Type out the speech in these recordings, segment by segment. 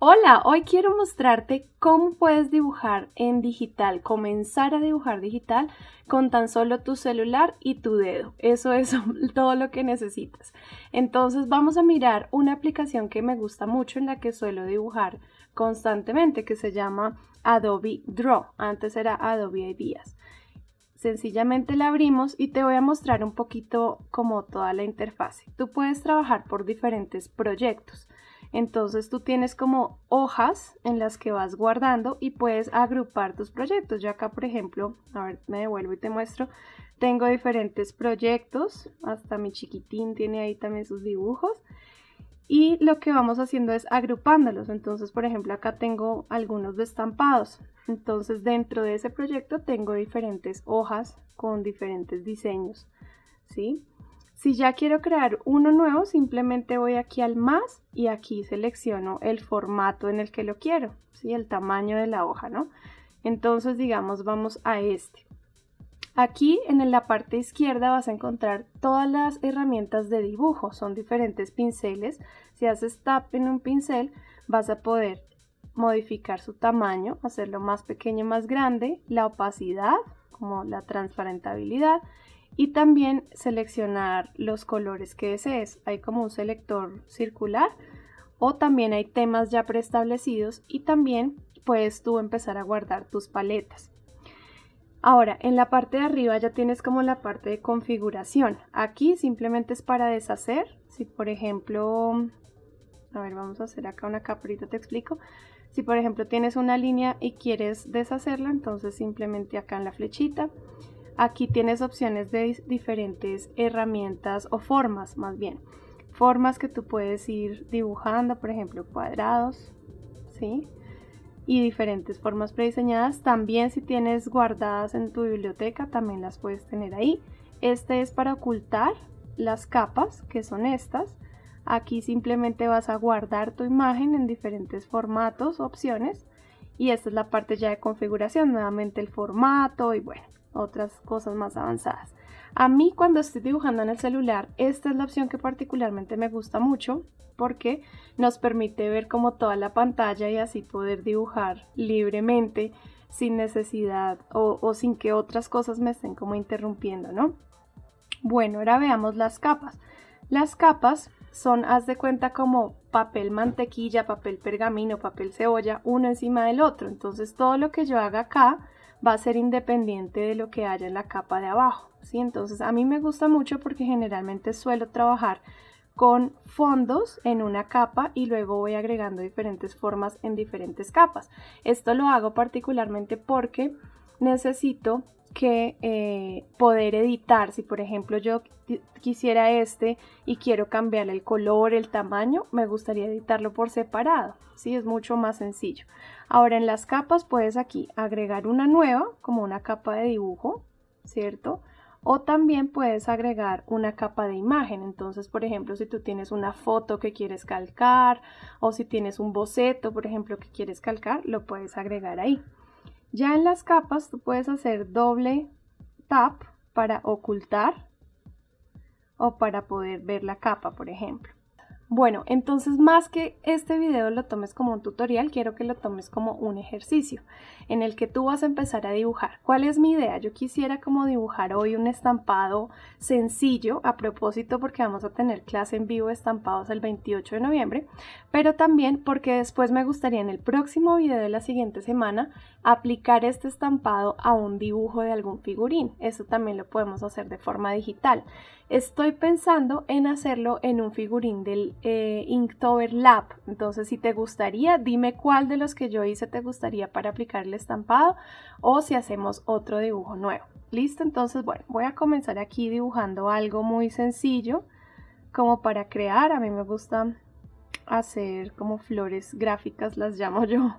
Hola, hoy quiero mostrarte cómo puedes dibujar en digital, comenzar a dibujar digital con tan solo tu celular y tu dedo. Eso es todo lo que necesitas. Entonces vamos a mirar una aplicación que me gusta mucho en la que suelo dibujar constantemente que se llama Adobe Draw. Antes era Adobe Ideas. Sencillamente la abrimos y te voy a mostrar un poquito como toda la interfase. Tú puedes trabajar por diferentes proyectos. Entonces tú tienes como hojas en las que vas guardando y puedes agrupar tus proyectos. Yo acá, por ejemplo, a ver, me devuelvo y te muestro. Tengo diferentes proyectos, hasta mi chiquitín tiene ahí también sus dibujos. Y lo que vamos haciendo es agrupándolos. Entonces, por ejemplo, acá tengo algunos destampados. Entonces, dentro de ese proyecto tengo diferentes hojas con diferentes diseños. ¿Sí? Si ya quiero crear uno nuevo, simplemente voy aquí al más y aquí selecciono el formato en el que lo quiero, ¿sí? el tamaño de la hoja, ¿no? Entonces, digamos, vamos a este. Aquí en la parte izquierda vas a encontrar todas las herramientas de dibujo, son diferentes pinceles. Si haces tap en un pincel, vas a poder modificar su tamaño, hacerlo más pequeño, más grande, la opacidad, como la transparentabilidad, y también seleccionar los colores que desees. Hay como un selector circular o también hay temas ya preestablecidos y también puedes tú empezar a guardar tus paletas. Ahora, en la parte de arriba ya tienes como la parte de configuración. Aquí simplemente es para deshacer. Si por ejemplo, a ver, vamos a hacer acá una caprita, te explico. Si por ejemplo tienes una línea y quieres deshacerla, entonces simplemente acá en la flechita Aquí tienes opciones de diferentes herramientas o formas más bien. Formas que tú puedes ir dibujando, por ejemplo, cuadrados, ¿sí? Y diferentes formas prediseñadas. También si tienes guardadas en tu biblioteca, también las puedes tener ahí. Este es para ocultar las capas, que son estas. Aquí simplemente vas a guardar tu imagen en diferentes formatos, opciones. Y esta es la parte ya de configuración, nuevamente el formato y bueno, otras cosas más avanzadas. A mí cuando estoy dibujando en el celular, esta es la opción que particularmente me gusta mucho porque nos permite ver como toda la pantalla y así poder dibujar libremente sin necesidad o, o sin que otras cosas me estén como interrumpiendo, ¿no? Bueno, ahora veamos las capas. Las capas son, haz de cuenta, como papel mantequilla, papel pergamino, papel cebolla, uno encima del otro. Entonces todo lo que yo haga acá va a ser independiente de lo que haya en la capa de abajo. ¿sí? Entonces a mí me gusta mucho porque generalmente suelo trabajar con fondos en una capa y luego voy agregando diferentes formas en diferentes capas. Esto lo hago particularmente porque necesito que eh, poder editar. Si por ejemplo yo quisiera este y quiero cambiarle el color, el tamaño, me gustaría editarlo por separado. ¿sí? Es mucho más sencillo. Ahora en las capas puedes aquí agregar una nueva, como una capa de dibujo, ¿cierto? O también puedes agregar una capa de imagen. Entonces, por ejemplo, si tú tienes una foto que quieres calcar o si tienes un boceto, por ejemplo, que quieres calcar, lo puedes agregar ahí. Ya en las capas tú puedes hacer doble tap para ocultar o para poder ver la capa, por ejemplo. Bueno, entonces más que este video lo tomes como un tutorial, quiero que lo tomes como un ejercicio en el que tú vas a empezar a dibujar. ¿Cuál es mi idea? Yo quisiera como dibujar hoy un estampado sencillo, a propósito porque vamos a tener clase en vivo de estampados el 28 de noviembre, pero también porque después me gustaría en el próximo video de la siguiente semana aplicar este estampado a un dibujo de algún figurín. Eso también lo podemos hacer de forma digital. Estoy pensando en hacerlo en un figurín del eh, Inktober Lab. Entonces, si te gustaría, dime cuál de los que yo hice te gustaría para aplicar el estampado o si hacemos otro dibujo nuevo. ¿Listo? Entonces, bueno, voy a comenzar aquí dibujando algo muy sencillo como para crear. A mí me gusta hacer como flores gráficas, las llamo yo.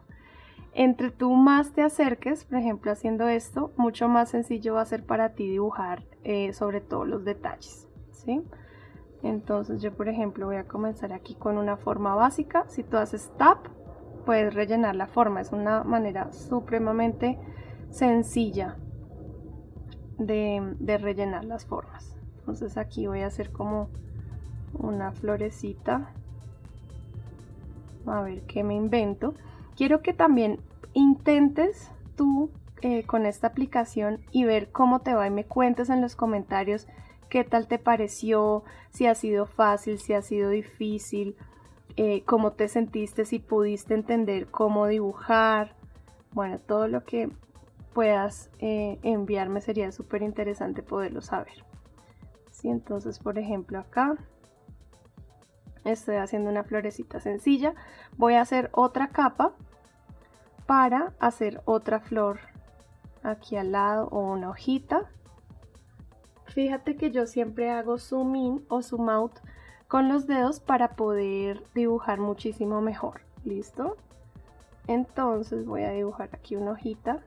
Entre tú más te acerques, por ejemplo, haciendo esto, mucho más sencillo va a ser para ti dibujar eh, sobre todo los detalles, ¿sí? Entonces yo, por ejemplo, voy a comenzar aquí con una forma básica. Si tú haces tap, puedes rellenar la forma. Es una manera supremamente sencilla de, rellenar las formas. Entonces aquí voy a hacer como una florecita a ver qué me invento. Quiero que también intentes tú eh, con esta aplicación y ver cómo te va y me cuentes en los comentarios qué tal te pareció, si ha sido fácil, si ha sido difícil, eh, cómo te sentiste, si pudiste entender cómo dibujar. Bueno, todo lo que puedas eh, enviarme sería súper interesante poderlo saber. Sí, entonces, por ejemplo, acá estoy haciendo una florecita sencilla. Voy a hacer otra capa para hacer otra flor aquí al lado o una hojita. Fíjate que yo siempre hago zoom in o zoom out con los dedos para poder dibujar muchísimo mejor. ¿Listo? Entonces voy a dibujar aquí una hojita.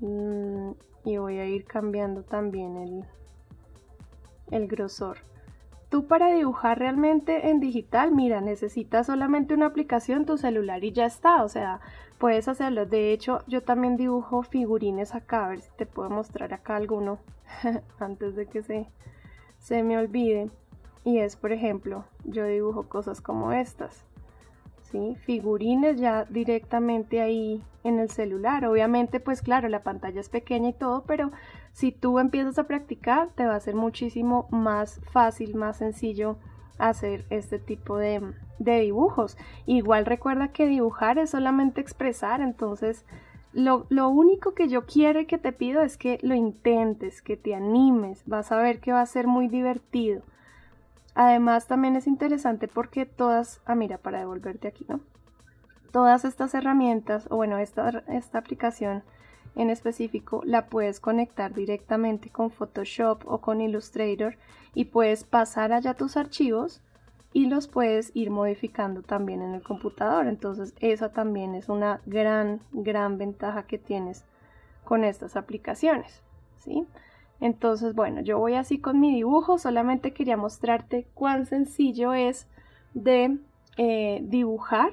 Mm, y voy a ir cambiando también el, el grosor. Tú para dibujar realmente en digital, mira, necesitas solamente una aplicación, tu celular y ya está. O sea, puedes hacerlo. De hecho, yo también dibujo figurines acá. A ver si te puedo mostrar acá alguno antes de que se, se me olvide. Y es, por ejemplo, yo dibujo cosas como estas. ¿sí? Figurines ya directamente ahí en el celular. Obviamente, pues claro, la pantalla es pequeña y todo, pero si tú empiezas a practicar, te va a ser muchísimo más fácil, más sencillo hacer este tipo de, dibujos. Igual recuerda que dibujar es solamente expresar, entonces lo, lo, único que yo quiero y que te pido es que lo intentes, que te animes, vas a ver que va a ser muy divertido. Además también es interesante porque todas, ah mira, para devolverte aquí, ¿no? Todas estas herramientas, o bueno, esta, esta aplicación en específico la puedes conectar directamente con Photoshop o con Illustrator y puedes pasar allá tus archivos y los puedes ir modificando también en el computador. Entonces esa también es una gran, gran ventaja que tienes con estas aplicaciones. ¿sí? Entonces, bueno, yo voy así con mi dibujo, solamente quería mostrarte cuán sencillo es de eh, dibujar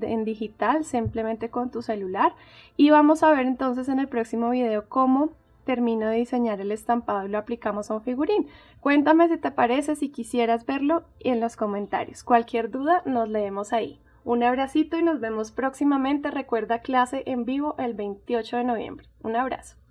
en digital simplemente con tu celular y vamos a ver entonces en el próximo video cómo termino de diseñar el estampado y lo aplicamos a un figurín. Cuéntame si te parece, si quisieras verlo en los comentarios. Cualquier duda nos leemos ahí. Un abracito y nos vemos próximamente. Recuerda clase en vivo el 28 de noviembre. Un abrazo.